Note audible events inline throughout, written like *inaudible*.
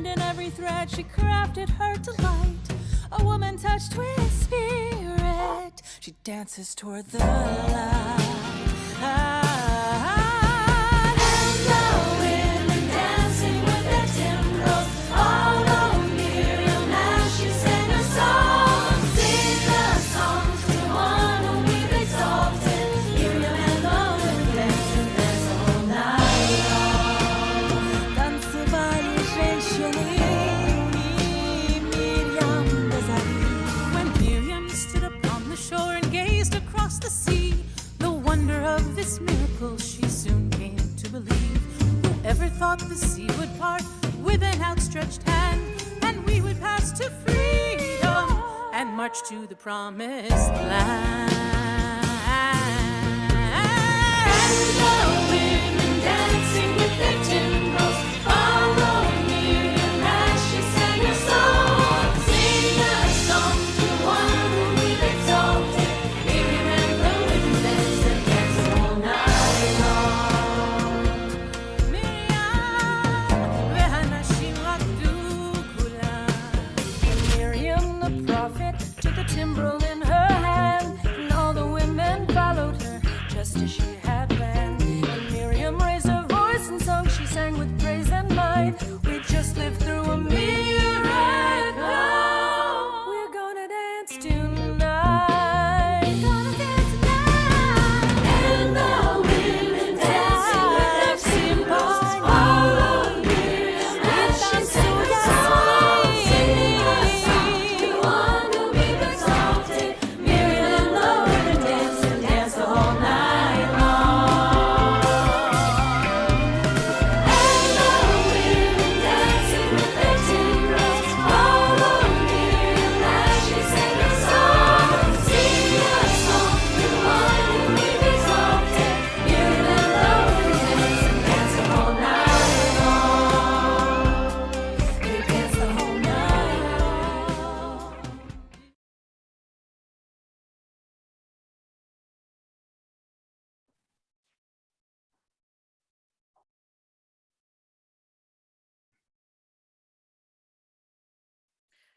In every thread she crafted her delight. A woman touched with spirit. She dances toward the light. This miracle she soon came to believe. Who ever thought the sea would part with an outstretched hand, and we would pass to freedom and march to the promised land. And the women dancing with their timbrels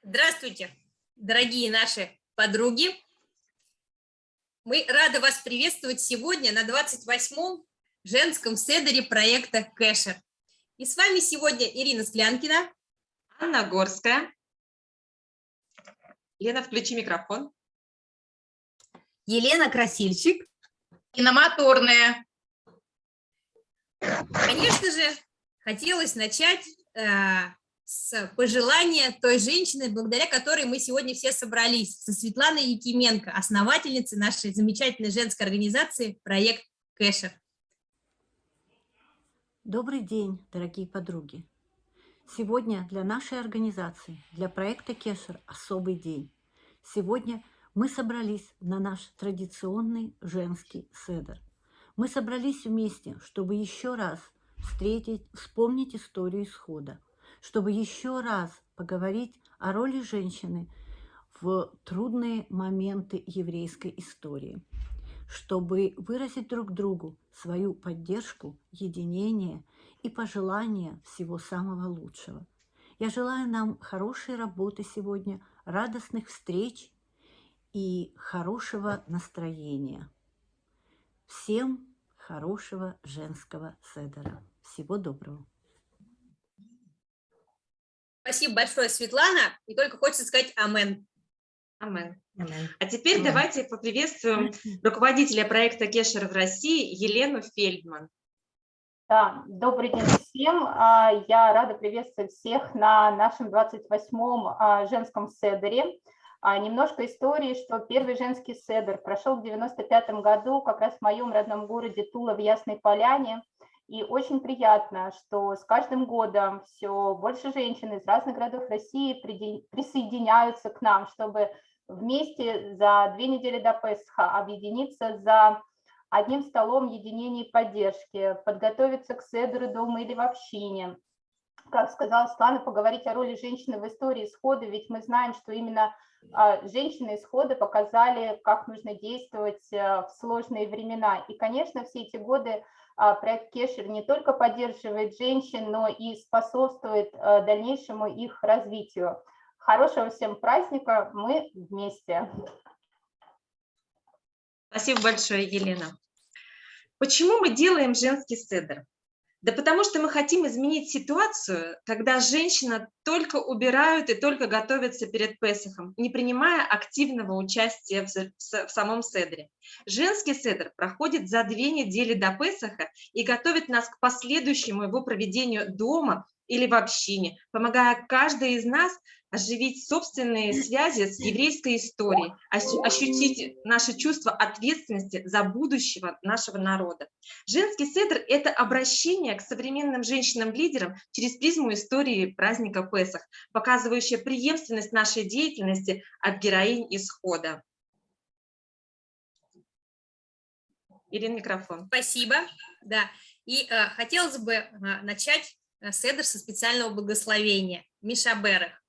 Здравствуйте, дорогие наши подруги. Мы рады вас приветствовать сегодня на 28-м женском седере проекта Кэшер. И с вами сегодня Ирина Склянкина. Анна Горская. Лена, включи микрофон. Елена Красильщик. Киномоторная. Конечно же, хотелось начать э, с пожелания той женщины, благодаря которой мы сегодня все собрались, со Светланой Якименко, основательницей нашей замечательной женской организации «Проект Кэшер». Добрый день, дорогие подруги! Сегодня для нашей организации, для проекта Кешер особый день. Сегодня мы собрались на наш традиционный женский седер. Мы собрались вместе, чтобы еще раз встретить, вспомнить историю исхода, чтобы еще раз поговорить о роли женщины в трудные моменты еврейской истории, чтобы выразить друг другу свою поддержку, единение и пожелания всего самого лучшего. Я желаю нам хорошей работы сегодня, радостных встреч и хорошего настроения. Всем хорошего женского седера. Всего доброго. Спасибо большое, Светлана. И только хочется сказать амен. Амен. А теперь давайте поприветствуем руководителя проекта Кешер в России Елену Фельдман. Да, добрый день всем. А, Я рада приветствовать всех на нашем 28-м а, женском седере. А, Немножко истории, что первый женский седер прошел в 95 году как раз в моем родном городе Тула в Ясной Поляне. И очень приятно, что с каждым годом все больше женщин из разных городов России присоединяются к нам, чтобы вместе за две недели до Песха объединиться за одним столом единения и поддержки, подготовиться к седру дома или в общине. Как сказала Светлана, поговорить о роли женщины в истории исхода, ведь мы знаем, что именно а, женщины исхода показали, как нужно действовать а, в сложные времена. И, конечно, все эти годы проект Кешер не только поддерживает женщин, но и способствует а, дальнейшему их развитию. Хорошего всем праздника, мы вместе. Спасибо большое, Елена. Почему мы делаем женский седр? Да потому что мы хотим изменить ситуацию, когда женщина только убирают и только готовятся перед Песохом, не принимая активного участия в, самом седре. Женский седр проходит за две недели до Песоха и готовит нас к последующему его проведению дома или в общине, помогая каждой из нас оживить собственные связи с еврейской историей, ощутить наше чувство ответственности за будущего нашего народа. Женский седр – это обращение к современным женщинам-лидерам через призму истории праздника Песах, показывающая преемственность нашей деятельности от героинь исхода. Ирина, микрофон. Спасибо. Да. И э, хотелось бы э, начать э, седр со специального благословения Миша Берех.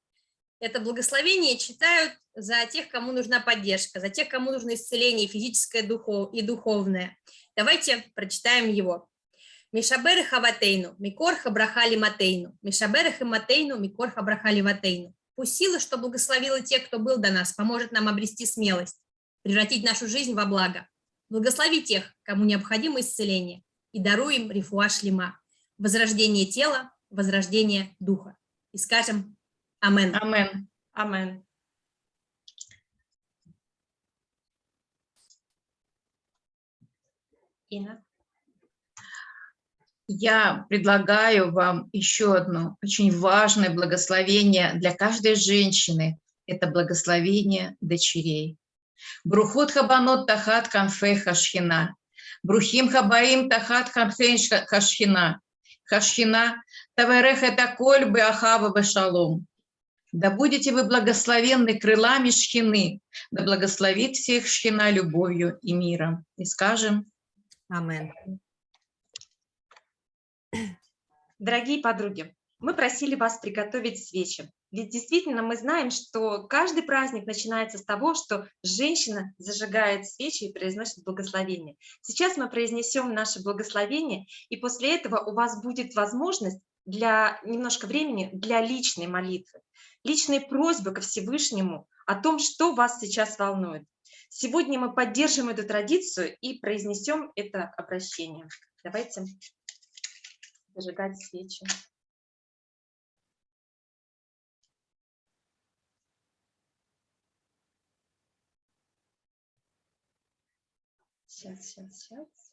Это благословение читают за тех, кому нужна поддержка, за тех, кому нужно исцеление физическое и духовное. Давайте прочитаем его. Мишаберы хаватейну, микор хабрахали матейну, мишаберы хаматейну, микор хабрахали ватейну. Пусть сила, что благословила тех, кто был до нас, поможет нам обрести смелость, превратить нашу жизнь во благо. Благослови тех, кому необходимо исцеление, и даруй им рифуа шлема, возрождение тела, возрождение духа. И скажем Амен. Амен. Амен. Инна. Я предлагаю вам еще одно очень важное благословение для каждой женщины. Это благословение дочерей. Брухот хабанот тахат канфе хашхина. Брухим хабаим тахат хамсейн хашхина. Хашхина таверех это кольбы ахава бешалом. Да будете вы благословенны крылами шхины, да благословит всех шхина любовью и миром. И скажем Амен. Дорогие подруги, мы просили вас приготовить свечи. Ведь действительно мы знаем, что каждый праздник начинается с того, что женщина зажигает свечи и произносит благословение. Сейчас мы произнесем наше благословение, и после этого у вас будет возможность для немножко времени для личной молитвы личные просьбы ко Всевышнему о том, что вас сейчас волнует. Сегодня мы поддержим эту традицию и произнесем это обращение. Давайте зажигать свечи. Сейчас, сейчас, сейчас.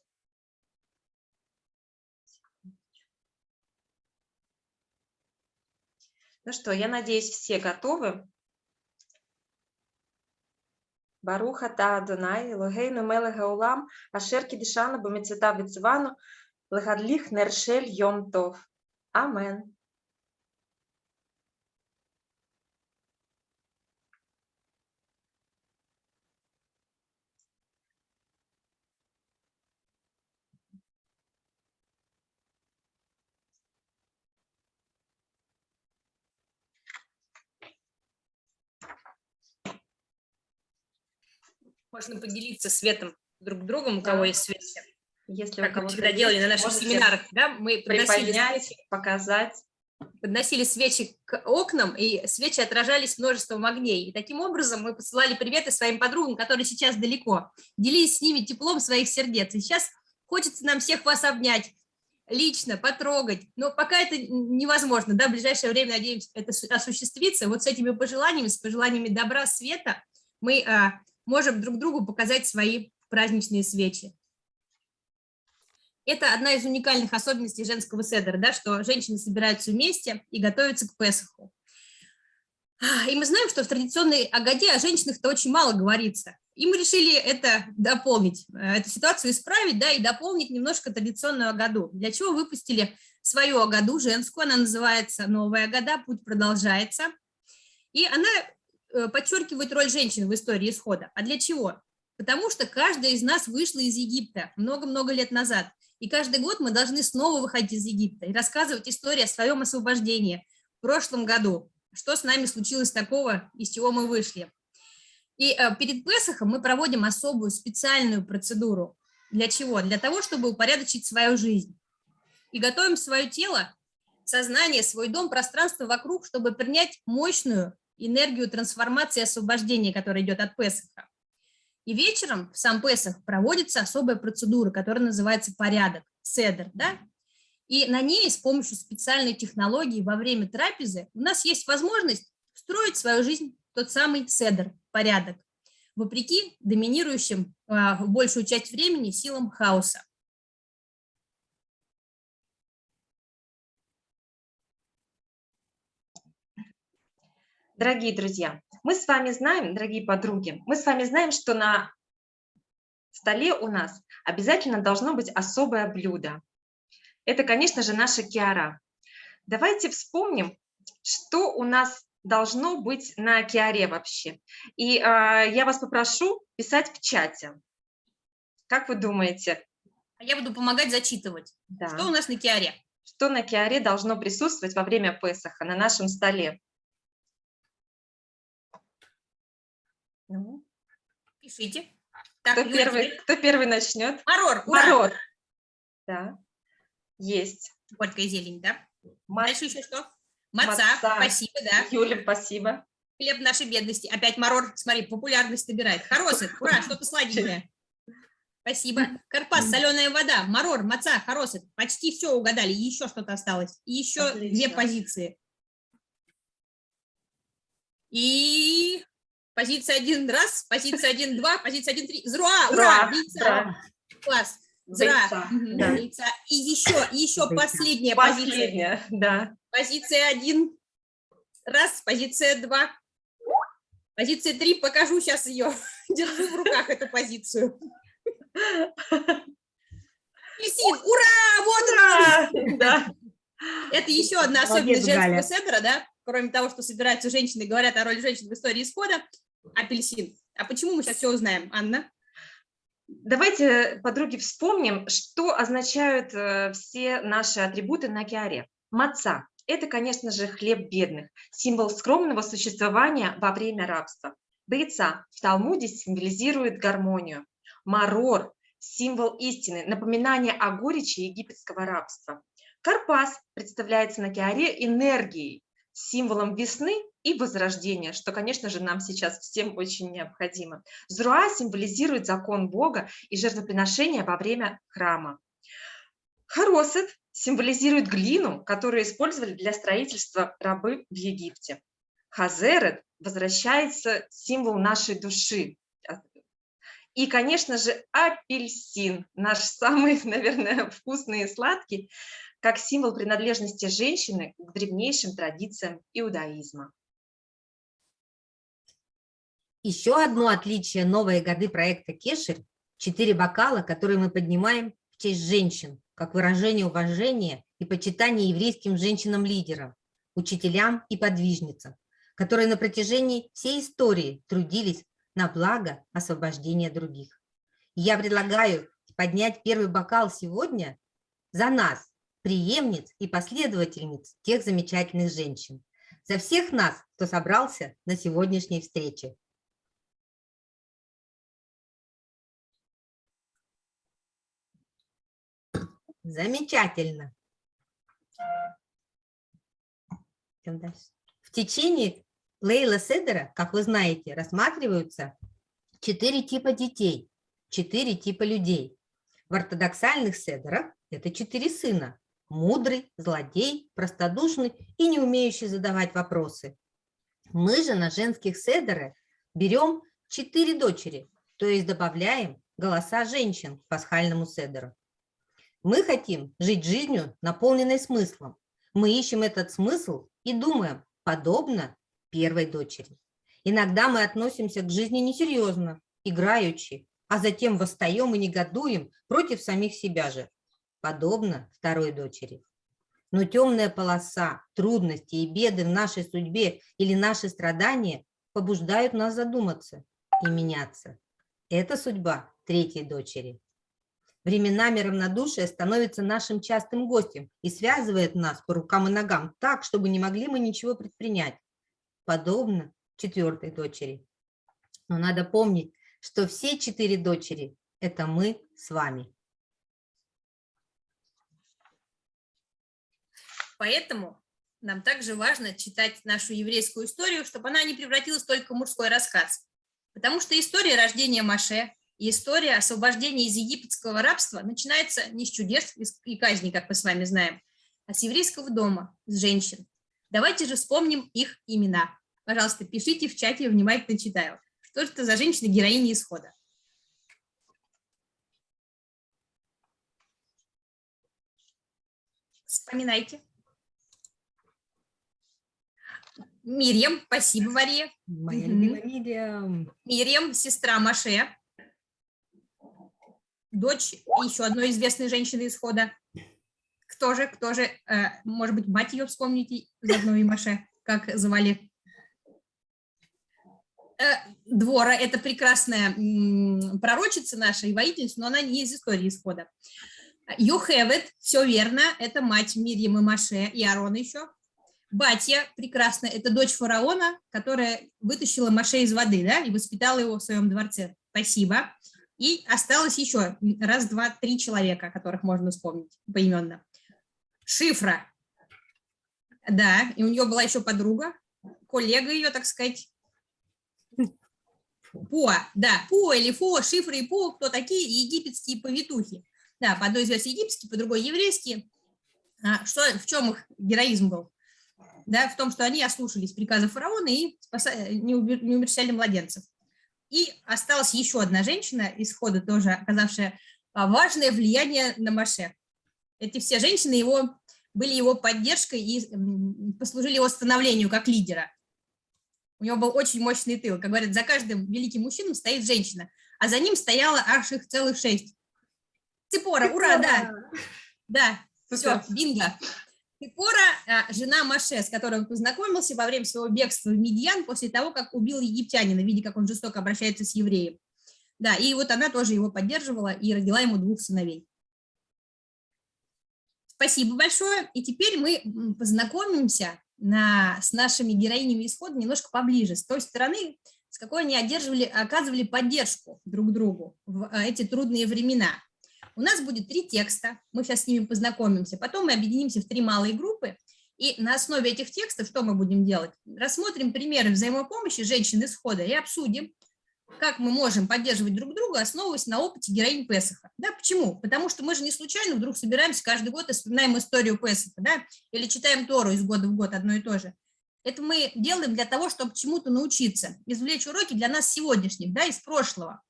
Ну что, я надеюсь, все готовы. Баруха та Адонай, Логейну Мелега Улам, Ашер Кидишану, Бомецета Вицвану, Легадлих Нершель Йом Тов. Амен. Можно поделиться светом друг другом, у кого есть свет. Если как мы всегда делали на наших семинарах, да, мы подносили свечи, показать. Подносили свечи к окнам, и свечи отражались множеством огней. И таким образом мы посылали приветы своим подругам, которые сейчас далеко, делились с ними теплом своих сердец. И сейчас хочется нам всех вас обнять, лично потрогать, но пока это невозможно, да, в ближайшее время, надеемся, это осуществится. Вот с этими пожеланиями, с пожеланиями добра, света мы а, можем друг другу показать свои праздничные свечи. Это одна из уникальных особенностей женского седера, да, что женщины собираются вместе и готовятся к Песоху. И мы знаем, что в традиционной Агаде о женщинах-то очень мало говорится. И мы решили это дополнить, э, эту ситуацию исправить, да, и дополнить немножко традиционную Агаду. Для чего выпустили свою Агаду женскую, она называется «Новая Агада», путь продолжается. И она Э, подчеркивает роль женщин в истории исхода. А для чего? Потому что каждая из нас вышла из Египта много-много лет назад. И каждый год мы должны снова выходить из Египта и рассказывать историю о своем освобождении в прошлом году. Что с нами случилось такого, из чего мы вышли. И э, перед Песохом мы проводим особую специальную процедуру. Для чего? Для того, чтобы упорядочить свою жизнь. И готовим свое тело, сознание, свой дом, пространство вокруг, чтобы принять мощную энергию трансформации и освобождения, которая идет от Песаха. И вечером в сам Песах проводится особая процедура, которая называется порядок, седер, да? И на ней с помощью специальной технологии во время трапезы у нас есть возможность встроить в свою жизнь тот самый седер, порядок, вопреки доминирующим а, большую часть времени силам хаоса. Дорогие друзья, мы с вами знаем, дорогие подруги, мы с вами знаем, что на столе у нас обязательно должно быть особое блюдо. Это, конечно же, наша киара. Давайте вспомним, что у нас должно быть на киаре вообще. И э, я вас попрошу писать в чате. Как вы думаете, А я буду помогать зачитывать. да, Что у нас на киаре? что на киаре должно присутствовать во время Песаха на нашем столе? Пишите. Так, кто, Юля, первый, кто первый начнет? Марор! Марор. Да, есть. Горькая зелень, да? Ма- Дальше еще что? Маца, Маца. спасибо, да. Юля, спасибо. Хлеб нашей бедности. Опять Марор, смотри, популярность набирает. Хоросет, ура, *laughs* что-то сладенькое. Спасибо. Карпас, соленая вода, Марор, Маца, Хоросет. Почти все угадали, еще что-то осталось. И еще две Отлично. позиции. И позиция один раз, позиция один два, позиция один три. Зруа, ура, яйца. Класс. Зра. Да. яйца. И еще, еще Яйца. последняя позиция. Последняя, да. Позиция один. Раз, позиция два. Позиция три, покажу сейчас ее. *laughs* Держу в руках эту позицию. Апельсин, ура! Вот Ура! Да. Это еще одна особенность женского седра, да? Кроме того, что собираются женщины, говорят о роли женщин в истории исхода. Апельсин. А почему мы сейчас все узнаем, Анна? Давайте, подруги, вспомним, что означают э, все наши атрибуты на киаре. Маца – это, конечно же, хлеб бедных, символ скромного существования во время рабства. Бойца в Талмуде символизирует гармонию. Марор – символ истины, напоминание о горечи египетского рабства. Карпас представляется на киаре энергией, символом весны и возрождения, что, конечно же, нам сейчас всем очень необходимо. Зруа символизирует закон Бога и жертвоприношения во время храма. Хоросет символизирует глину, которую использовали для строительства рабы в Египте. Хазерет возвращается символ нашей души. И, конечно же, апельсин, наш самый, *laughs* наверное, вкусный и сладкий, как символ принадлежности женщины к древнейшим традициям иудаизма. Еще одно отличие новой годы проекта Кешер – четыре бокала, которые мы поднимаем в честь женщин, как выражение уважения и почитания еврейским женщинам-лидерам, учителям и подвижницам, которые на протяжении всей истории трудились на благо освобождения других. Я предлагаю поднять первый бокал сегодня за нас, преемниц и последовательниц тех замечательных женщин, за всех нас, кто собрался на сегодняшней встрече. Замечательно. В течение Лейла Седера, как вы знаете, рассматриваются четыре типа детей, четыре типа людей. В ортодоксальных седерах это четыре сына. Мудрый, злодей, простодушный и не умеющий задавать вопросы. Мы же на женских седерах берем четыре дочери, то есть добавляем голоса женщин к пасхальному седеру. Мы хотим жить жизнью, наполненной смыслом. Мы ищем этот смысл и думаем, подобно первой дочери. Иногда мы относимся к жизни несерьезно, играючи, а затем восстаем и негодуем против самих себя же, подобно второй дочери. Но темная полоса, трудности и беды в нашей судьбе или наши страдания побуждают нас задуматься и меняться. Это судьба третьей дочери. Временами равнодушие становится нашим частым гостем и связывает нас по рукам и ногам так, чтобы не могли мы ничего предпринять, подобно четвертой дочери. Но надо помнить, что все четыре дочери – это мы с вами. Поэтому нам также важно читать нашу еврейскую историю, чтобы она не превратилась только в мужской рассказ. Потому что история рождения Маше и история освобождения из египетского рабства начинается не с чудес и казней, как мы с вами знаем, а с еврейского дома, с женщин. Давайте же вспомним их имена. Пожалуйста, пишите в чате, я внимательно читаю. Что это за женщины-героини исхода? Вспоминайте. Мирьям, спасибо, Мария. Моя Мгм. любимая Мириам. Мирьям, сестра Маше, дочь еще одной известной женщины исхода. Кто же, кто же, э, может быть, мать ее вспомните, заодно и Маше, как звали? Э, Двора, это прекрасная м, пророчица наша и воительница, но она не из истории исхода. Йохевет, все верно, это мать Мирьям и Маше, и Аарона еще. Батья, прекрасно, это дочь фараона, которая вытащила Маше из воды, да, и воспитала его в своем дворце. Спасибо. И осталось еще раз, два, три человека, которых можно вспомнить поименно. Шифра. Да, и у нее была еще подруга, коллега ее, так сказать. Пуа, да, Пуа или Фо, Шифра и Пуа, кто такие? Египетские повитухи. Да, по одной из египетские, по другой еврейские. А, что, в чем их героизм был? Да, в том, что они ослушались приказа фараона и спаса- не убер- не умерщвляли младенцев. И осталась еще одна женщина из хода, тоже оказавшая а, важное влияние на Маше. Эти все женщины его, были его поддержкой и послужили его становлению как лидера. У него был очень мощный тыл. Как говорят, за каждым великим мужчиной стоит женщина, а за ним стояло аж их целых шесть. Цепора, ура, да, да, все, бинго. Цепора, а, жена Маше, с которой он познакомился во время своего бегства в Медьян после того, как убил египтянина, видя, как он жестоко обращается с евреем. Да, и вот она тоже его поддерживала и родила ему двух сыновей. Спасибо большое. И теперь мы познакомимся на, с нашими героинями исхода немножко поближе, с той стороны, с какой они оказывали поддержку друг другу в а, эти трудные времена. У нас будет три текста, мы сейчас с ними познакомимся, потом мы объединимся в три малые группы, и на основе этих текстов что мы будем делать? Рассмотрим примеры взаимопомощи женщин исхода и обсудим, как мы можем поддерживать друг друга, основываясь на опыте героинь Песаха. Да, почему? Потому что мы же не случайно вдруг собираемся каждый год и вспоминаем историю Песаха, да, или читаем Тору из года в год одно и то же. Это мы делаем для того, чтобы чему-то научиться, извлечь уроки для нас сегодняшних, да, из прошлого,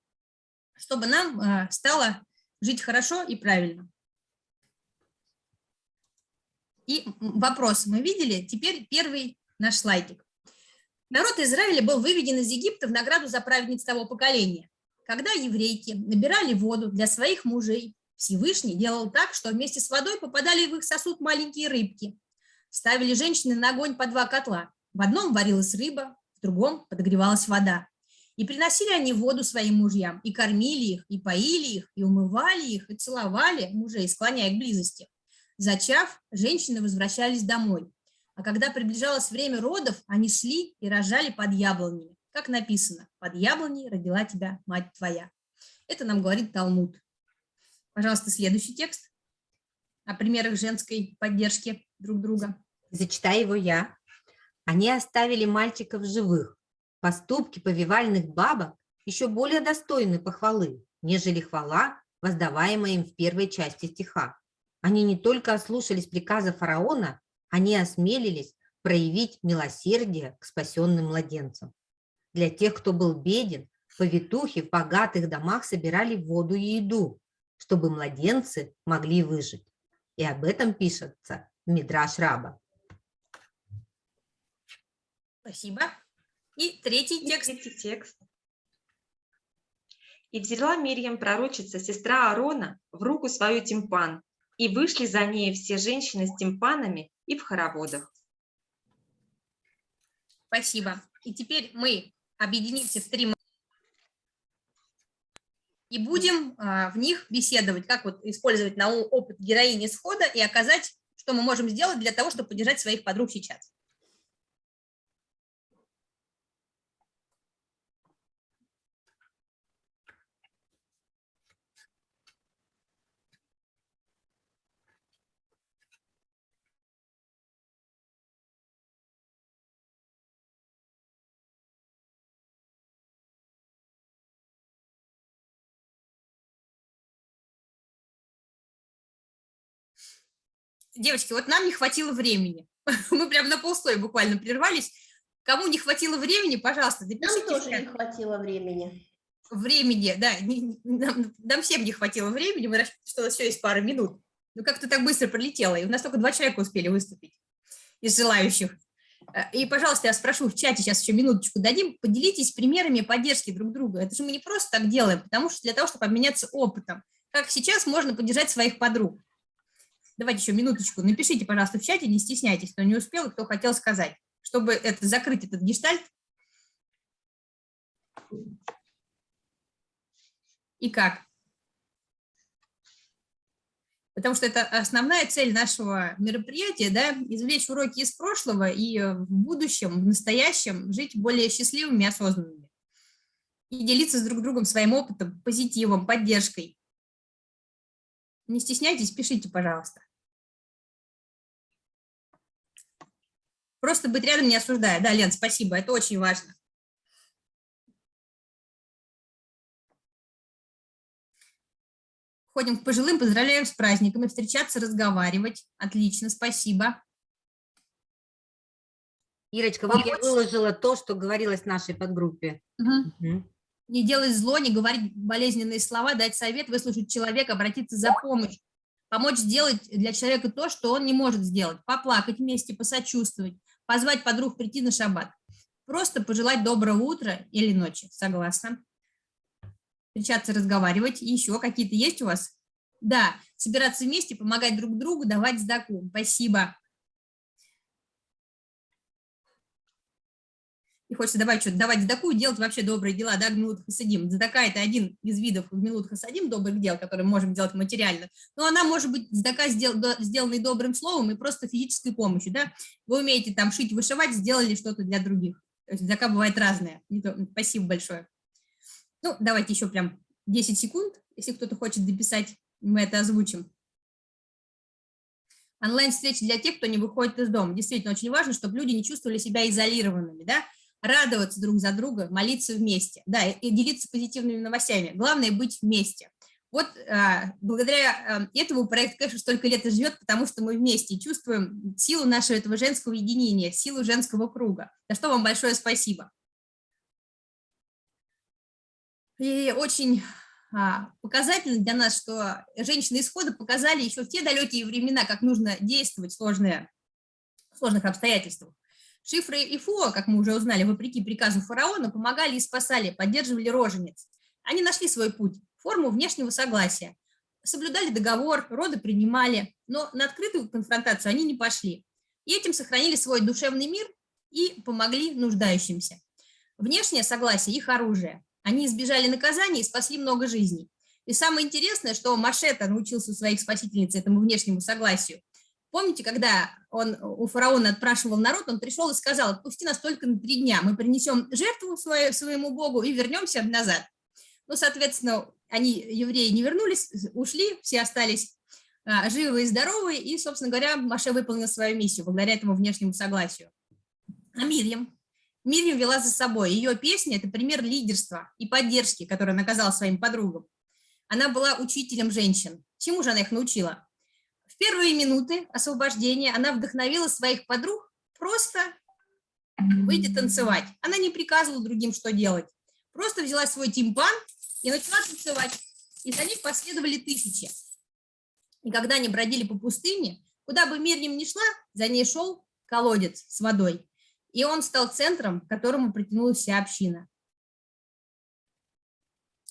чтобы нам э, стало жить хорошо и правильно. И вопрос мы видели, теперь первый наш слайдик. Народ Израиля был выведен из Египта в награду за праведниц того поколения. Когда еврейки набирали воду для своих мужей, Всевышний делал так, что вместе с водой попадали в их сосуд маленькие рыбки. Ставили женщины на огонь по два котла. В одном варилась рыба, в другом подогревалась вода. И приносили они воду своим мужьям, и кормили их, и поили их, и умывали их, и целовали мужей, склоняя к близости. Зачав, женщины возвращались домой. А когда приближалось время родов, они шли и рожали под яблонями. Как написано, под яблоней родила тебя мать твоя. Это нам говорит Талмуд. Пожалуйста, следующий текст о примерах женской поддержки друг друга. Зачитаю его я. Они оставили мальчиков живых. Поступки повивальных бабок еще более достойны похвалы, нежели хвала, воздаваемая им в первой части стиха. Они не только ослушались приказа фараона, они осмелились проявить милосердие к спасенным младенцам. Для тех, кто был беден, повитухи в богатых домах собирали воду и еду, чтобы младенцы могли выжить. И об этом пишется в Мидраш Раба. Спасибо. И третий И текст. третий текст. «И взяла Мирьям, пророчица, сестра Аарона, в руку свою тимпан, и вышли за ней все женщины с тимпанами и в хороводах». Спасибо. И теперь мы объединимся в три и будем а, в них беседовать, как вот использовать на опыт героини схода и оказать, что мы можем сделать для того, чтобы поддержать своих подруг сейчас. Девочки, вот нам не хватило времени. *laughs* Мы прям на полстой буквально прервались. Кому не хватило времени, пожалуйста, Нам напишите. в тоже не хватило времени. времени, да, не- нам, нам всем не хватило времени, мы что у нас еще есть пара минут. Но как-то так быстро пролетело, и у нас только два человека успели выступить из желающих. Э, И, пожалуйста, я спрошу в чате, сейчас еще минуточку дадим, поделитесь примерами поддержки друг друга. Это же мы не просто так делаем, потому что для того, чтобы обменяться опытом. Как сейчас можно поддержать своих подруг? Давайте еще минуточку. Напишите, пожалуйста, в чате, не стесняйтесь, кто не успел кто хотел сказать, чтобы это, закрыть этот гештальт. И как? Потому что это основная цель нашего мероприятия, да, извлечь уроки из прошлого и э, в будущем, в настоящем жить более счастливыми и осознанными. И делиться с друг другом своим опытом, позитивом, поддержкой. Не стесняйтесь, пишите, пожалуйста. Просто быть рядом не осуждая. Да, Лен, спасибо, это очень важно. Ходим к пожилым, поздравляем с праздниками, встречаться, разговаривать. Отлично, спасибо. Ирочка, вот я Помочь? выложила то, что говорилось в нашей подгруппе. Мгм. Мгм. Не делать зло, не говорить болезненные слова, дать совет, выслушать человека, обратиться за помощью. Помочь сделать для человека то, что он не может сделать. Поплакать вместе, посочувствовать, позвать подруг прийти на шаббат. Просто пожелать доброго утра или ночи. Согласна. Встречаться, разговаривать. Еще какие-то есть у вас? Да, собираться вместе, помогать друг другу, давать сдаку. Спасибо. И хочется давать что-то, давать сдаку, делать вообще добрые дела, да, гмилут хасадим. Сдака – это один из видов гмилут хасадим, добрых дел, которые мы можем делать материально. Но она может быть сдака, сдел, сделанной добрым словом и просто физической помощью, да. Вы умеете там шить, вышивать, сделали что-то для других. То есть сдака бывает разная. То- Спасибо большое. Ну, давайте еще прям 10 секунд, если кто-то хочет дописать, мы это озвучим. Онлайн-встречи для тех, кто не выходит из дома. Действительно, очень важно, чтобы люди не чувствовали себя изолированными, да, радоваться друг за друга, молиться вместе, да, и, делиться позитивными новостями. Главное быть вместе. Вот а, благодаря а, этому проект, конечно, столько лет и живет, потому что мы вместе чувствуем силу нашего этого женского единения, силу женского круга. За что вам большое спасибо. И очень а, показательно для нас, что женщины исхода показали еще в те далекие времена, как нужно действовать в сложные, в сложных обстоятельствах. Шифры и Фуа, как мы уже узнали, вопреки приказу фараона, помогали и спасали, поддерживали рожениц. Они нашли свой путь, форму внешнего согласия, соблюдали договор, роды принимали, но на открытую конфронтацию они не пошли. И этим сохранили свой душевный мир и помогли нуждающимся. Внешнее согласие – их оружие. Они избежали наказания и спасли много жизней. И самое интересное, что Машета научился у своих спасительниц этому внешнему согласию. Помните, когда он у фараона отпрашивал народ, он пришел и сказал, отпусти нас только на три дня, мы принесем жертву свою, своему богу и вернемся назад. Ну, соответственно, они, евреи, не вернулись, ушли, все остались а, живы и здоровы, и, собственно говоря, Маше выполнил свою миссию благодаря этому внешнему согласию. А Мирьям? Мирьям вела за собой. Ее песня – это пример лидерства и поддержки, которую она оказала своим подругам. Она была учителем женщин. Чему же она их научила? Первые минуты освобождения она вдохновила своих подруг просто выйти танцевать. Она не приказывала другим, что делать. Просто взяла свой тимпан и начала танцевать. И за них последовали тысячи. И когда они бродили по пустыне, куда бы Мирьям ни шла, за ней шел колодец с водой. И он стал центром, к которому притянулась вся община.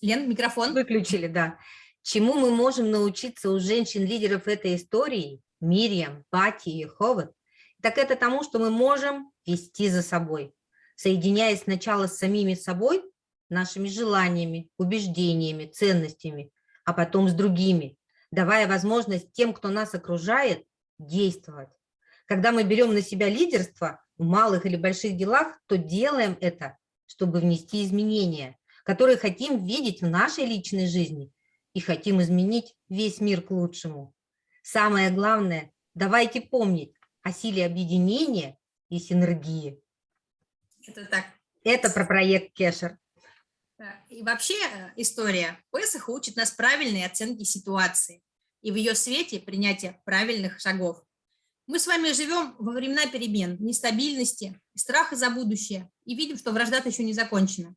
Лен, микрофон. Выключили, да. Чему мы можем научиться у женщин-лидеров этой истории, Мирьям, Пати и Ховат, так это тому, что мы можем вести за собой, соединяясь сначала с самими собой, нашими желаниями, убеждениями, ценностями, а потом с другими, давая возможность тем, кто нас окружает, действовать. Когда мы берем на себя лидерство в малых или больших делах, то делаем это, чтобы внести изменения, которые хотим видеть в нашей личной жизни и хотим изменить весь мир к лучшему. Самое главное, давайте помнить о силе объединения и синергии. Это так. Это про проект Кешер. И вообще э, история Песаха учит нас правильной оценке ситуации и в ее свете принятия правильных шагов. Мы с вами живем во времена перемен, нестабильности, страха за будущее и видим, что вражда еще не закончена.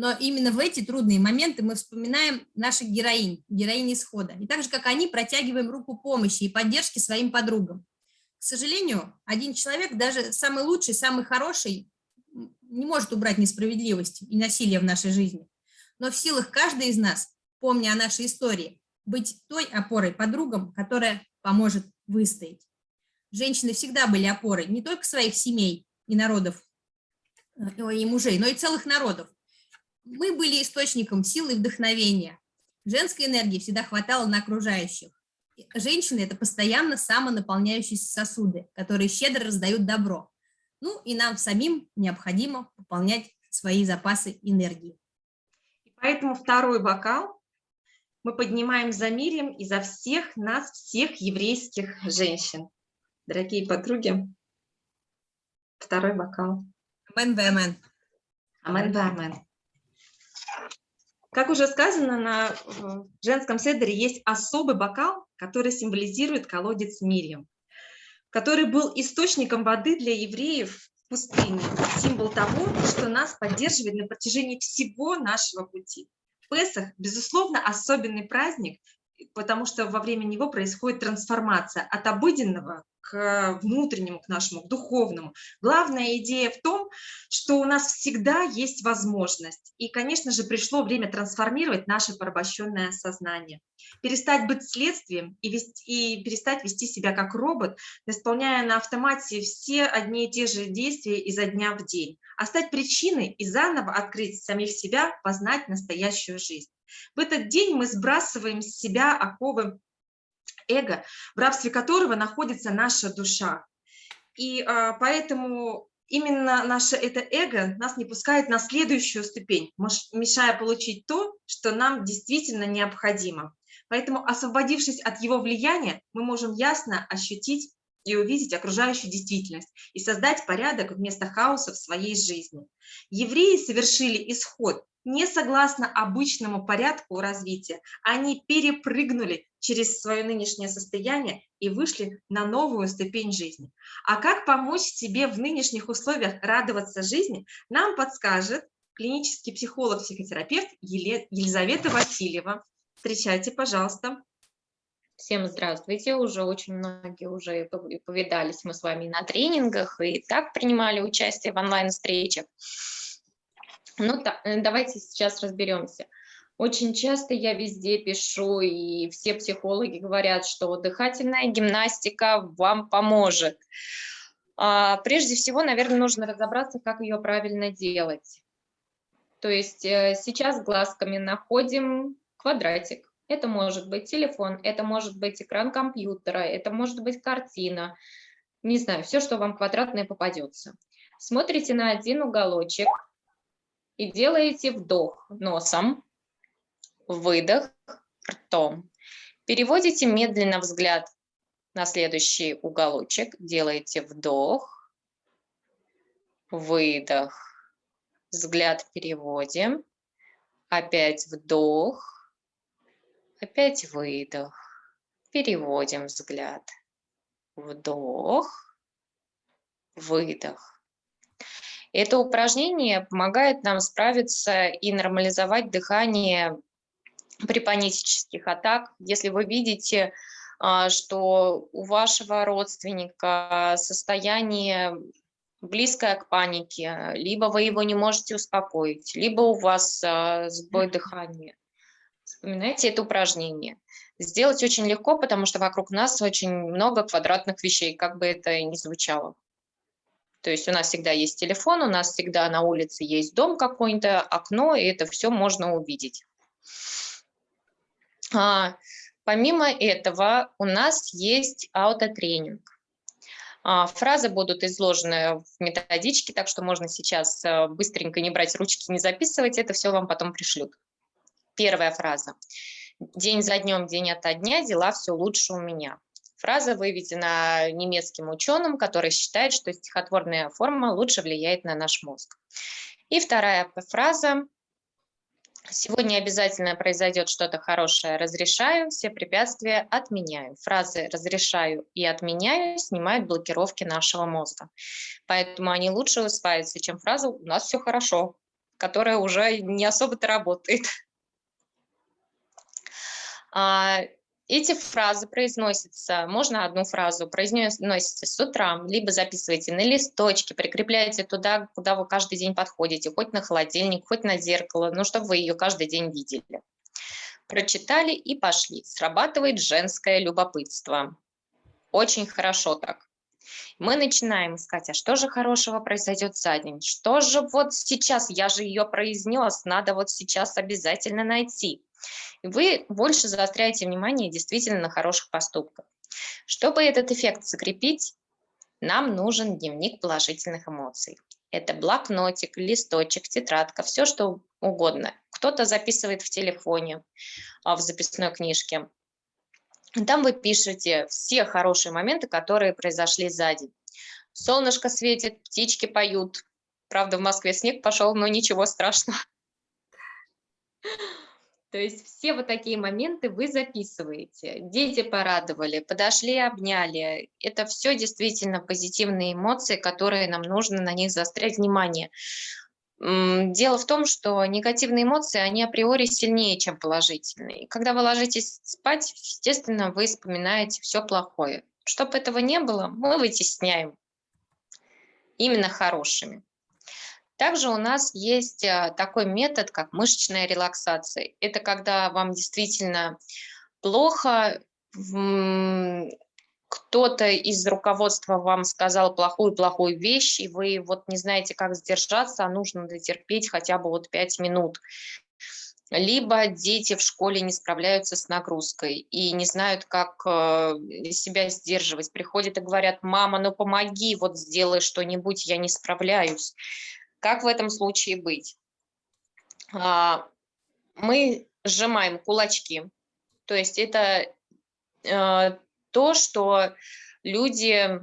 Но именно в эти трудные моменты мы вспоминаем наших героинь, героинь исхода. И так же, как они, протягиваем руку помощи и поддержки своим подругам. К сожалению, один человек, даже самый лучший, самый хороший, не может убрать несправедливость и насилие в нашей жизни. Но в силах каждой из нас, помня о нашей истории, быть той опорой подругам, которая поможет выстоять. Женщины всегда были опорой не только своих семей и народов, э, и мужей, но и целых народов. Мы были источником силы и вдохновения. Женской энергии всегда хватало на окружающих. Женщины – это постоянно самонаполняющиеся сосуды, которые щедро раздают добро. Ну и нам самим необходимо пополнять свои запасы энергии. Поэтому второй бокал мы поднимаем за мирем и за всех нас, всех еврейских женщин. Дорогие подруги, второй бокал. Амен, амен. Амен, амен. Как уже сказано, на женском седере есть особый бокал, который символизирует колодец Мирьям, который был источником воды для евреев в пустыне, символ того, что нас поддерживает на протяжении всего нашего пути. Песах, безусловно, особенный праздник, потому что во время него происходит трансформация от обыденного к внутреннему, к нашему, к духовному. Главная идея в том, что у нас всегда есть возможность. И, конечно же, пришло время трансформировать наше порабощенное сознание. Перестать быть следствием и, вести, и перестать вести себя как робот, исполняя на автомате все одни и те же действия изо дня в день. А стать причиной и заново открыть самих себя, познать настоящую жизнь. В этот день мы сбрасываем с себя оковы эго, в рабстве которого находится наша душа. И а, поэтому именно наше это эго нас не пускает на следующую ступень, мешая получить то, что нам действительно необходимо. Поэтому, освободившись от его влияния, мы можем ясно ощутить и увидеть окружающую действительность и создать порядок вместо хаоса в своей жизни. Евреи совершили исход не согласно обычному порядку развития, они перепрыгнули через свое нынешнее состояние и вышли на новую ступень жизни. А как помочь себе в нынешних условиях радоваться жизни, нам подскажет клинический психолог-психотерапевт Елизавета Васильева. Встречайте, пожалуйста. Всем здравствуйте, уже очень многие уже повидались мы с вами на тренингах и так принимали участие в онлайн-встречах. Ну, э, давайте сейчас разберемся. Очень часто я везде пишу, и все психологи говорят, что дыхательная гимнастика вам поможет. А, прежде всего, наверное, нужно разобраться, как ее правильно делать. То есть э, сейчас глазками находим квадратик. Это может быть телефон, это может быть экран компьютера, это может быть картина. Не знаю, все, что вам квадратное попадется. Смотрите на один уголочек и делаете вдох носом, выдох ртом. Переводите медленно взгляд на следующий уголочек, делаете вдох, выдох, взгляд переводим, опять вдох, опять выдох, переводим взгляд, вдох, выдох. Это упражнение помогает нам справиться и нормализовать дыхание при панических атак, если вы видите, а, что у вашего родственника состояние близкое к панике, либо вы его не можете успокоить, либо у вас а, сбой дыхания. Вспоминайте это упражнение. Сделать очень легко, потому что вокруг нас очень много квадратных вещей, как бы это ни звучало. То есть у нас всегда есть телефон, у нас всегда на улице есть дом какой-то, окно, и это все можно увидеть. А, помимо этого у нас есть аутотренинг. А, фразы будут изложены в методичке, так что можно сейчас э, быстренько не брать ручки, не записывать, это все вам потом пришлют. Первая фраза. День за днем, день ото дня, дела все лучше у меня. Фраза выведена немецким ученым, который считает, что стихотворная форма лучше влияет на наш мозг. И вторая фраза Сегодня обязательно произойдет что-то хорошее. Разрешаю, все препятствия отменяю. Фразы «разрешаю» и «отменяю» снимают блокировки нашего мозга. Поэтому они лучше усваиваются, чем фраза «у нас все хорошо», которая уже не особо-то работает. Эти фразы произносятся, можно одну фразу, произносите с утра, либо записывайте на листочке, прикрепляете туда, куда вы каждый день подходите, хоть на холодильник, хоть на зеркало, ну, чтобы вы ее каждый день видели. Прочитали и пошли. Срабатывает женское любопытство. Очень хорошо так. Мы начинаем искать, а что же хорошего произойдет за день? Что же вот сейчас, я же ее произнес, надо вот сейчас обязательно найти. И вы больше заостряете внимание действительно на хороших поступках. Чтобы этот эффект закрепить, нам нужен дневник положительных эмоций. Это блокнотик, листочек, тетрадка, все что угодно. Кто-то записывает в телефоне, а, в записной книжке. Там вы пишете все хорошие моменты, которые произошли за день. Солнышко светит, птички поют. Правда, в Москве снег пошел, но ничего страшного. То есть все вот такие моменты вы записываете. Дети порадовали, подошли, обняли. Это все действительно позитивные эмоции, которые нам нужно на них заострять внимание. Дело в том, что негативные эмоции, они априори сильнее, чем положительные. Когда вы ложитесь спать, естественно, вы вспоминаете все плохое. Чтобы этого не было, мы вытесняем именно хорошими. Также у нас есть а, такой метод, как мышечная релаксация. Это когда вам действительно плохо, кто-то из руководства вам сказал плохую-плохую вещь, и вы вот не знаете, как сдержаться, а нужно дотерпеть хотя бы вот 5 минут. Либо дети в школе не справляются с нагрузкой и не знают, как э, себя сдерживать. Приходят и говорят, мама, ну помоги, вот сделай что-нибудь, я не справляюсь. Как в этом случае быть? А, мы сжимаем кулачки, то есть это э, то, что люди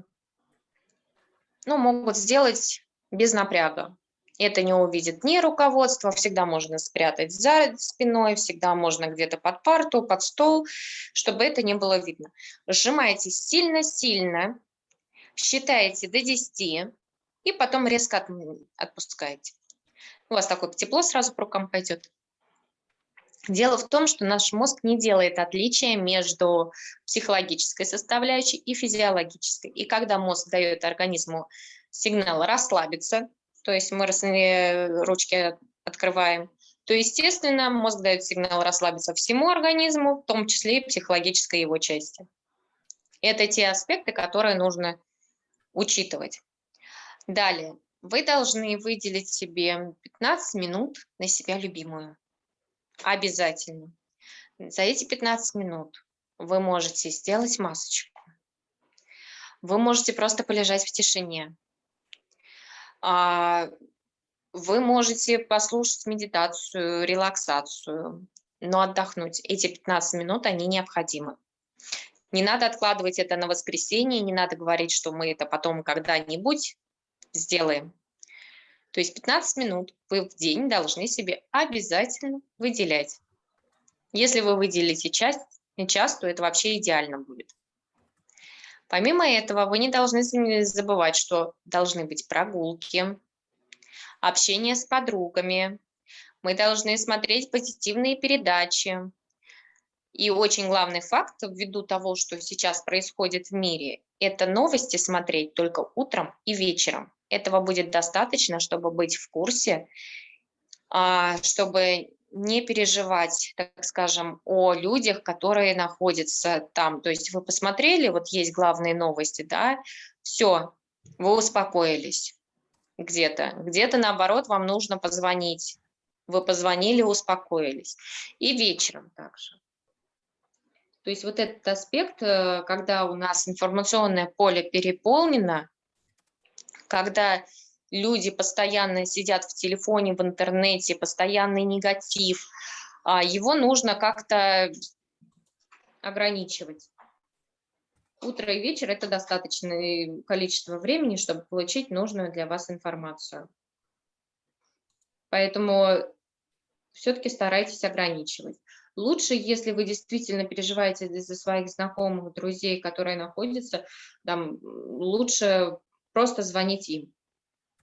ну, могут сделать без напряга. Это не увидит ни руководство, всегда можно спрятать за спиной, всегда можно где-то под парту, под стол, чтобы это не было видно. Сжимаете сильно-сильно, считаете до 10, и потом резко отпускаете. У вас такое тепло сразу по рукам пойдет. Дело в том, что наш мозг не делает отличия между психологической составляющей и физиологической. И когда мозг дает организму сигнал расслабиться, то есть мы ручки открываем, то, естественно, мозг дает сигнал расслабиться всему организму, в том числе и психологической его части. Это те аспекты, которые нужно учитывать. Далее, вы должны выделить себе 15 минут на себя любимую. Обязательно. За эти 15 минут вы можете сделать масочку. Вы можете просто полежать в тишине. А, вы можете послушать медитацию, релаксацию, но отдохнуть. Эти 15 минут, они необходимы. Не надо откладывать это на воскресенье, не надо говорить, что мы это потом когда-нибудь сделаем. То есть 15 минут вы в день должны себе обязательно выделять. Если вы выделите часть, час, то это вообще идеально будет. Помимо этого, вы не должны забывать, что должны быть прогулки, общение с подругами, мы должны смотреть позитивные передачи. И очень главный факт, ввиду того, что сейчас происходит в мире, это новости смотреть только утром и вечером. Этого будет достаточно, чтобы быть в курсе, а, чтобы не переживать, так скажем, о людях, которые находятся там. То есть вы посмотрели, вот есть главные новости, да, все, вы успокоились где-то. Где-то, наоборот, вам нужно позвонить. Вы позвонили, успокоились. И вечером также. То есть вот этот аспект, э, когда у нас информационное поле переполнено, когда люди постоянно сидят в телефоне, в интернете, постоянный негатив, а, его нужно как-то ограничивать. Утро и вечер – это достаточное количество времени, чтобы получить нужную для вас информацию. Поэтому все-таки старайтесь ограничивать. Лучше, если вы действительно переживаете за своих знакомых, друзей, которые находятся там, лучше просто звонить им.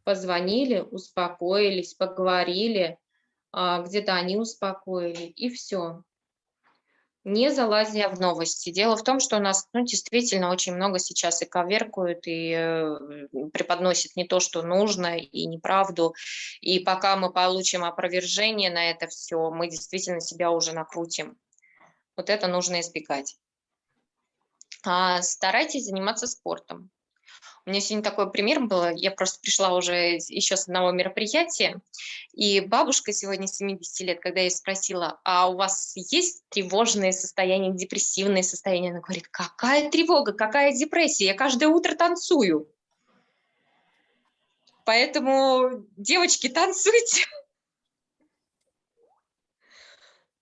Позвонили, успокоились, поговорили, а, где-то они успокоили, и все не залазя в новости. Дело в том, что у нас ну, действительно очень много сейчас и коверкуют, и э, преподносят не то, что нужно, и неправду. И пока мы получим опровержение на это все, мы действительно себя уже накрутим. Вот это нужно избегать. А старайтесь заниматься спортом. У меня сегодня такой пример был, я просто пришла уже еще с одного мероприятия, и бабушка сегодня 70 лет, когда я спросила, а у вас есть тревожное состояние, депрессивное состояние? Она говорит, какая тревога, какая депрессия, я каждое утро танцую. Поэтому, девочки, танцуйте.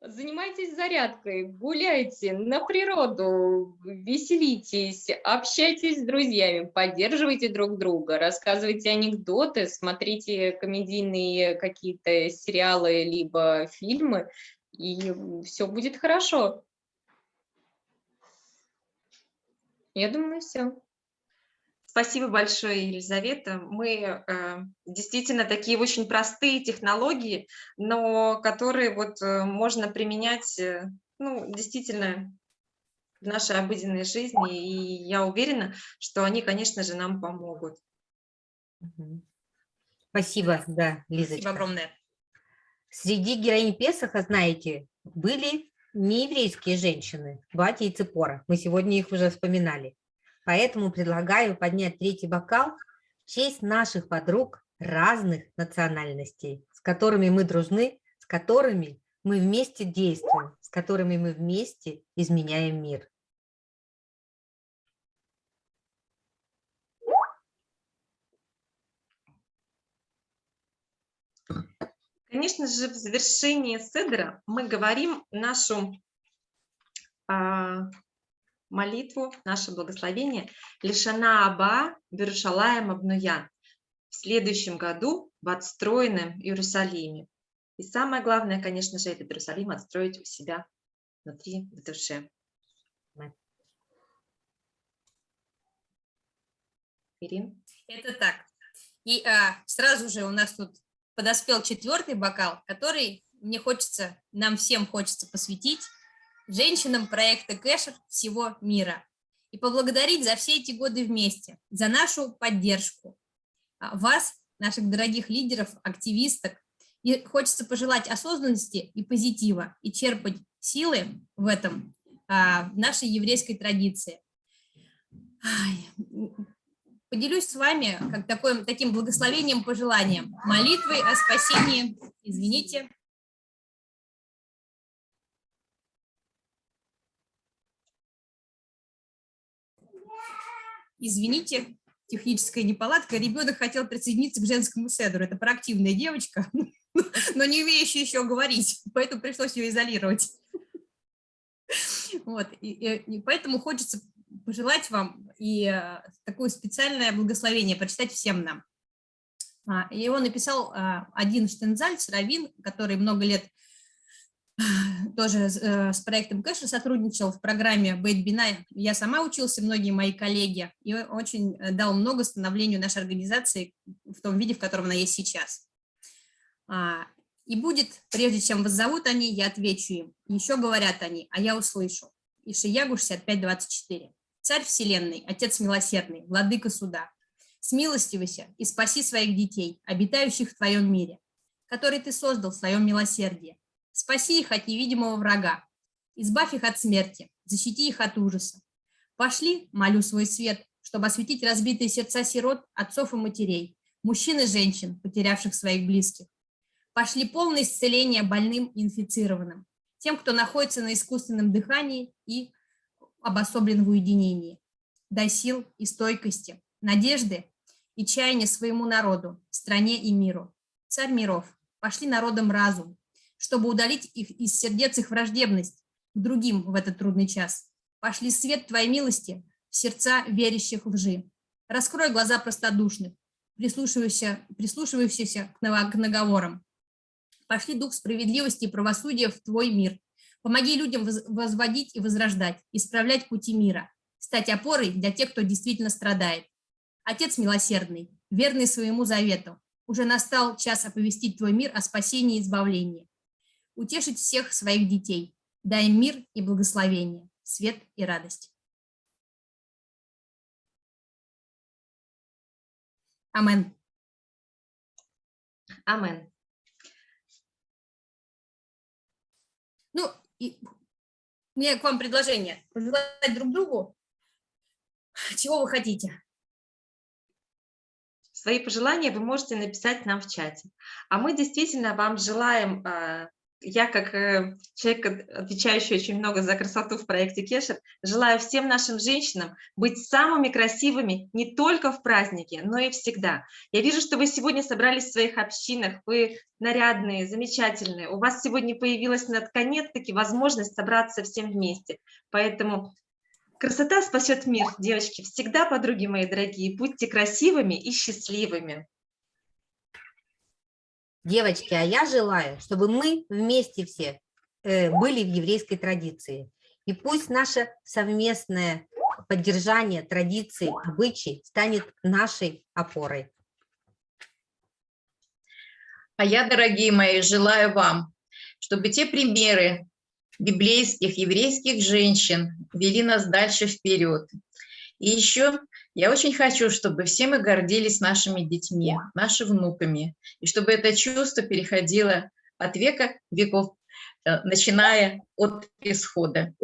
Занимайтесь зарядкой, гуляйте на природу, веселитесь, общайтесь с друзьями, поддерживайте друг друга, рассказывайте анекдоты, смотрите комедийные какие-то сериалы либо фильмы, и все будет хорошо. Я думаю, все. Спасибо большое, Елизавета. Мы э, действительно такие очень простые технологии, но которые вот э, можно применять, э, ну, действительно в нашей обыденной жизни, и я уверена, что они, конечно же, нам помогут. Спасибо, да, Лизочка. Спасибо огромное. Среди героинь Песоха, знаете, были нееврейские женщины, Батя и Цепора. Мы сегодня их уже вспоминали. Поэтому предлагаю поднять третий бокал в честь наших подруг разных национальностей, с которыми мы дружны, с которыми мы вместе действуем, с которыми мы вместе изменяем мир. Конечно же, в завершении седра мы говорим нашу а, молитву, наше благословение «Лишана Аба Берушалаем Абнуя» в следующем году в отстроенном Иерусалиме. И самое главное, конечно же, этот Иерусалим отстроить у себя внутри, в душе. Ирин? Это так. И а, сразу же у нас тут подоспел четвертый бокал, который мне хочется, нам всем хочется посвятить женщинам проекта Кэшер всего мира. И поблагодарить за все эти годы вместе, за нашу поддержку. А, Вас, наших дорогих лидеров, активисток, и хочется пожелать осознанности и позитива, и черпать силы в этом, а, в нашей еврейской традиции. Поделюсь с вами как такой, таким благословением, пожеланием, молитвой о спасении, извините, извините, техническая неполадка, ребенок хотел присоединиться к женскому седру. Это проактивная девочка, *laughs* но не умеющая еще говорить, поэтому пришлось ее изолировать. Вот, и, и, поэтому хочется пожелать вам и э, такое специальное благословение прочитать всем нам. А, Его написал а, один Штензальц, раввин, который много лет *laughs* тоже э, с проектом Кэша сотрудничал в программе Бейтбина. Я сама учился, многие мои коллеги, и очень э, дал много становлению нашей организации в том виде, в котором она есть сейчас. А, и будет, прежде чем вас зовут они, я отвечу им. Еще говорят они, а я услышу. Ишиягу 65-24. Царь Вселенной, Отец Милосердный, Владыка Суда, смилостивайся и спаси своих детей, обитающих в твоем мире, который ты создал в своем милосердии Спаси их от невидимого врага, избавь их от смерти, защити их от ужаса. Пошли, молю свой свет, чтобы осветить разбитые сердца сирот, отцов и матерей, мужчин и женщин, потерявших своих близких. Пошли полное исцеление больным и инфицированным, тем, кто находится на искусственном дыхании и обособлен в уединении. Дай сил и стойкости, надежды и чаяния своему народу, стране и миру. Царь миров, пошли народом разум, чтобы удалить их из сердец их враждебность к другим в этот трудный час. Пошли свет Твоей милости в сердца верящих лжи. Раскрой глаза простодушных, прислушивающихся, прислушивающихся к наговорам. Пошли дух справедливости и правосудия в твой мир. Помоги людям воз- возводить и возрождать, исправлять пути мира, стать опорой для тех, кто действительно страдает. Отец милосердный, верный своему завету, уже настал час оповестить твой мир о спасении и избавлении. Утешить всех своих детей, дай им мир и благословение, свет и радость. Амен. Амен. Ну, и у меня к вам предложение. Пожелать друг другу, чего вы хотите. Свои пожелания вы можете написать нам в чате. А мы действительно вам желаем, а, я как э, человек, от- отвечающий очень много за красоту в проекте Кешер, желаю всем нашим женщинам быть самыми красивыми не только в празднике, но и всегда. Я вижу, что вы сегодня собрались в своих общинах, вы нарядные, замечательные. У вас сегодня появилась наконец-таки возможность собраться всем вместе. Поэтому Красота спасет мир, девочки. Всегда, подруги мои дорогие, будьте красивыми и счастливыми. Девочки, а я желаю, чтобы мы вместе все э, были в еврейской традиции. И пусть наше совместное поддержание традиций, обычай станет нашей опорой. А я, дорогие мои, желаю вам, чтобы те примеры библейских, еврейских женщин вели нас дальше вперед. И еще я очень хочу, чтобы все мы гордились нашими детьми, нашими внуками, и чтобы это чувство переходило от века веков, э, начиная от исхода.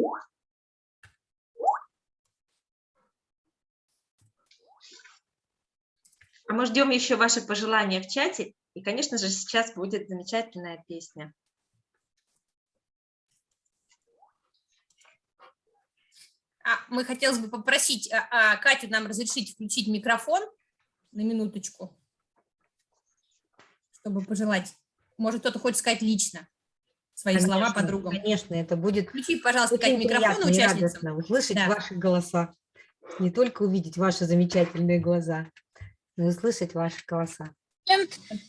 А мы ждем еще ваши пожелания в чате. И, конечно же, сейчас будет замечательная песня. Мы хотелось бы попросить а, а, Катю нам разрешить включить микрофон на минуточку, чтобы пожелать. Может, кто-то хочет сказать лично свои слова Конечно, подругам. Конечно, это будет Включи, пожалуйста, Катя, микрофон участницам. услышать Да. ваши голоса. Не только увидеть ваши замечательные глаза, но и услышать ваши голоса.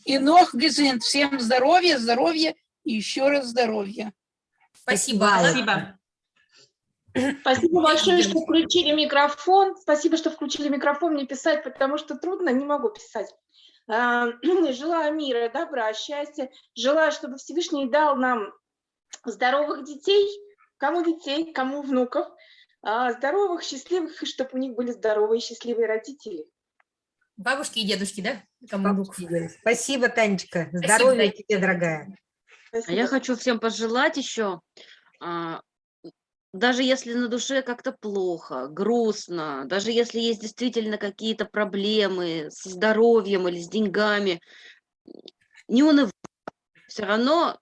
И ног Гезент. Всем здоровья, здоровья и еще раз здоровья. Спасибо. Спасибо. Спасибо. Спасибо большое, что включили микрофон. Спасибо, что включили микрофон мне писать, потому что трудно, не могу писать. А, *clears throat* Желаю мира, добра, счастья. Желаю, чтобы Всевышний дал нам здоровых детей, кому детей, кому внуков, а, здоровых, счастливых, и чтобы у них были здоровые, счастливые родители. Бабушки и дедушки, да? Кому? Бабушки Юля. Спасибо, Танечка. Здоровья тебе, дорогая. А я Спасибо. хочу всем пожелать еще, а, даже если на душе как-то плохо, грустно, даже если есть действительно какие-то проблемы со здоровьем или с деньгами, не унывай. Все равно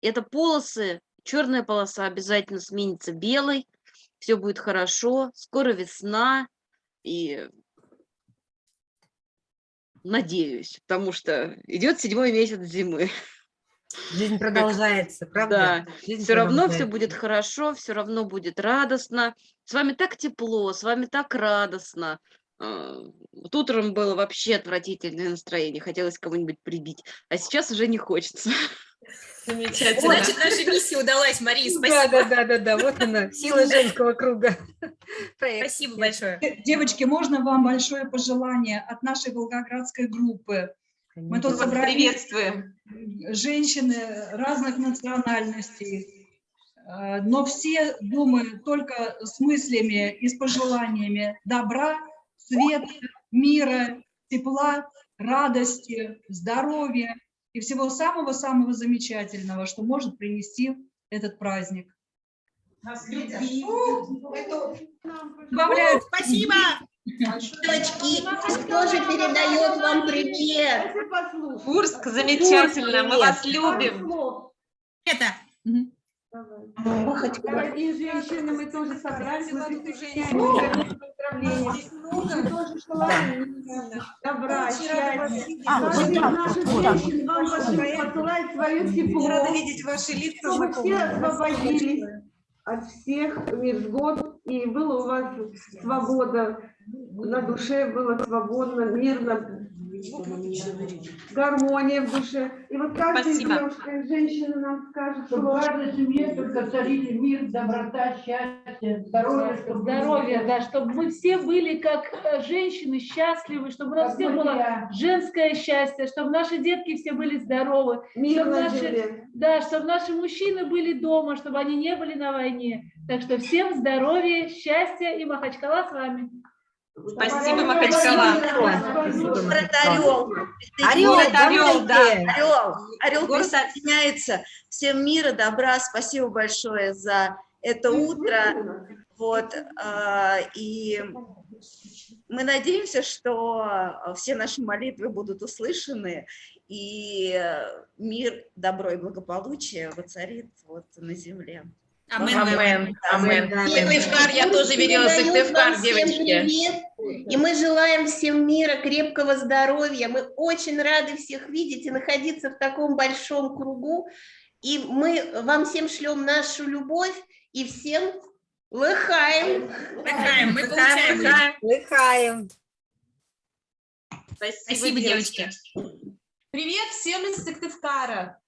это полосы, черная полоса обязательно сменится белой, все будет хорошо, скоро весна, и надеюсь, потому что идет седьмой месяц зимы. Жизнь продолжается, правда? Жизнь Все равно все будет хорошо, все равно будет радостно. С вами так тепло, с вами так радостно. А, Вот утром было вообще отвратительное настроение, хотелось кого-нибудь прибить, а сейчас уже не хочется. *laughs* Замечательно. Значит, наша миссия удалась, Мария. Да, Спасибо. да, да, да, да, вот она, сила женского круга. Проект. *laughs* Спасибо большое. Девочки, можно вам большое пожелание от нашей волгоградской группы? Мы тут собрались приветствуем. Женщины разных национальностей, э, но все думают только с мыслями и с пожеланиями добра, света, мира, тепла, радости, здоровья и всего самого-самого замечательного, что может принести этот праздник. Добавляют Спасибо. Девочки, тоже передает вам привет. Курск замечательно. Мы вас любим. Это. Дорогие женщины, мы тоже собрались женщину. Поздравления. Добра, счастья. Каждая из наших женщин вам посылает свое тепло. Рада видеть ваши лица Чтобы все освободились от всех невзгод, и была у вас свобода на душе было свободно, мирно, гармония в душе. И вот каждая Спасибо. девушка и женщина нам скажет, что Чтобы в каждой семье только царили мир, доброта, счастье, здоровье. чтобы Здоровье, да, чтобы мы все были как э, женщины счастливы, чтобы у нас Как всех было мужья. женское счастье, чтобы наши детки все были здоровы, мир чтобы на наши, земле. да, чтобы наши мужчины были дома, чтобы они не были на войне. Так что всем здоровья, счастья и Махачкала с вами. Спасибо, Махачкала. Город Орел. Орел, Город Орел, да. Орел. Орел Город присоединяется. Всем мира, добра. Спасибо большое за это утро. Вот. а, И мы надеемся, что все наши молитвы будут услышаны, и мир, добро и благополучие воцарит вот на земле. Амен. Амен, амен. Сыктывкар, я тоже видела Сыктывкар, девочки. привет. И мы желаем всем мира, крепкого здоровья. Мы очень рады всех видеть и находиться в таком большом кругу. И мы вам всем шлем нашу любовь и всем лыхаем. Лыхаем, мы Лыхаем, получаем. лыхаем. Лыхаем. Спасибо, Спасибо, девочки. Привет всем из Сыктывкара.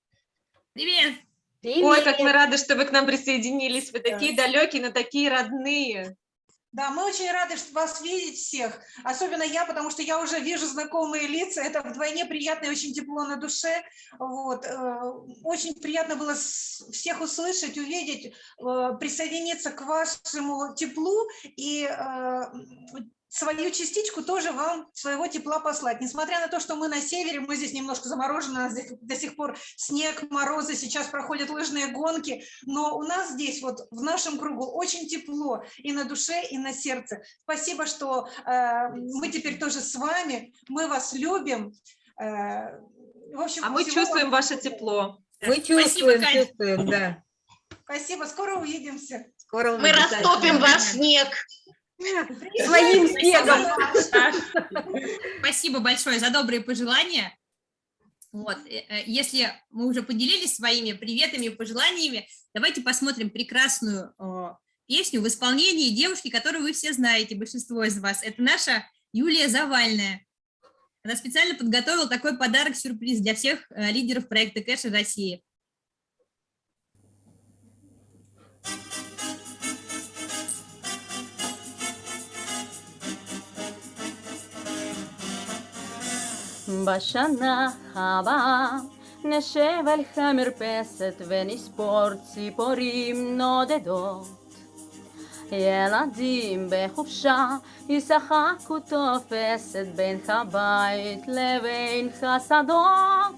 Привет. Ой, как мы рады, что вы к нам присоединились. Вы такие далекие, но такие родные. Да, мы очень рады вас видеть всех, особенно я, потому что я уже вижу знакомые лица, это вдвойне приятно и очень тепло на душе. Вот. э, Очень приятно было всех услышать, увидеть, э, присоединиться к вашему теплу и э, свою частичку тоже вам своего тепла послать. Несмотря на то, что мы на севере, мы здесь немножко заморожены, у нас здесь до сих пор снег, морозы, сейчас проходят лыжные гонки, но у нас здесь вот в нашем кругу очень тепло и на душе, и на сердце. Спасибо, что э, мы теперь тоже с вами, мы вас любим. Э, в общем, А мы чувствуем вам- ваше тепло. Мы Спасибо, чувствуем, Катя. чувствуем, да. Спасибо, скоро увидимся. Скоро Мы увидимся. растопим ваш снег. Своим снегом. Спасибо большое за добрые пожелания. Вот, э, э, если мы уже поделились своими приветами и пожеланиями, давайте посмотрим прекрасную песню в исполнении девушки, которую вы все знаете, большинство из вас. Это наша Юлия Завальная. Она специально подготовила такой подарок-сюрприз для всех э, лидеров проекта Кэша России. בשנה הבאה נשב על המרפסת ונספור ציפורים נודדות. ילדים בחופשה ישחקו תופסת בין הבית לבין השדות.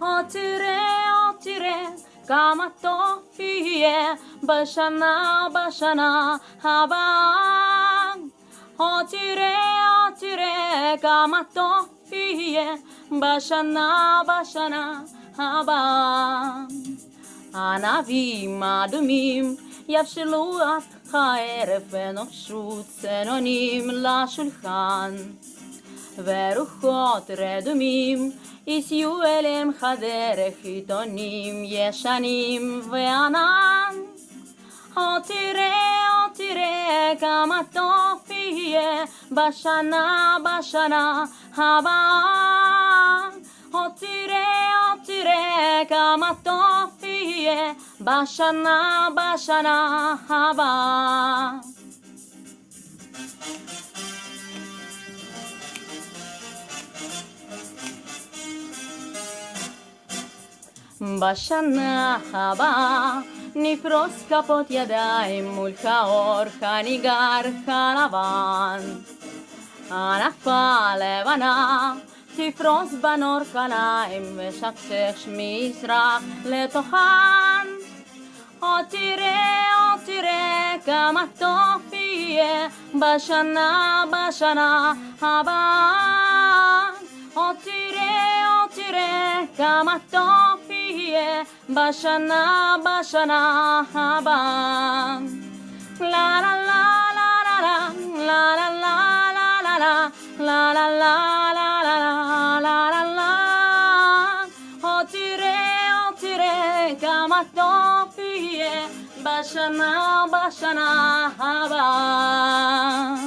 או תראה, או תראה, כמה טוב יהיה בשנה, בשנה הבאה. או תראה, או תראה, כמה טוב יהיה בשנה, בשנה הבאה. ענבים אדומים יבשלו עד הערב ונופשו צנונים לשולחן. ורוחות רדומים יסיעו אליהם הדרך עיתונים ישנים וענן. Otire, otire, kamatofiye, bashana, bashana, hava. Otire, otire, kamatofiye, bashana, bashana, hava. バシャナハバ נפרוס כפות ידיים מול האור הניגר הלבן. ענפה לבנה תפרוס בנור קליים ושקשק מזרח לתוכן. או תראה, או תראה כמה טוב יהיה בשנה, בשנה הבאה. או תראה, או תראה כמה טוב diye başana başana haban. La la la la la la la la la la la la la la la la la la la la Otire otire kamak topiye başana başana haban.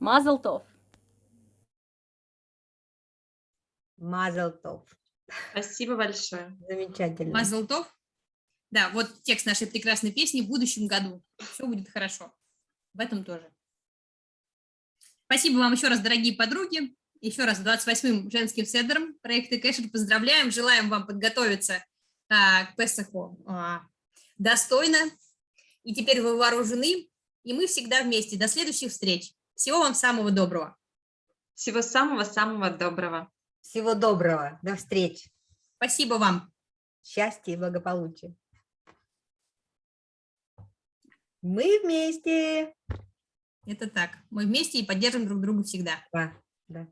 Mazel tov. Мазал тов. Мазалтов. Спасибо большое. Замечательно. Мазалтов. Да, вот текст нашей прекрасной песни в будущем году. Все будет хорошо. В этом тоже. Спасибо вам еще раз, дорогие подруги. Еще раз с 28-м женским седером проекта Кэшер поздравляем. Желаем вам подготовиться а, к Песаху а, достойно. И теперь вы вооружены, и мы всегда вместе. До следующих встреч. Всего вам самого доброго. Всего самого-самого доброго. Всего доброго. До встречи. Спасибо вам. Счастья и благополучия. Мы вместе. Это так. Мы вместе и поддержим друг друга всегда. Да, да.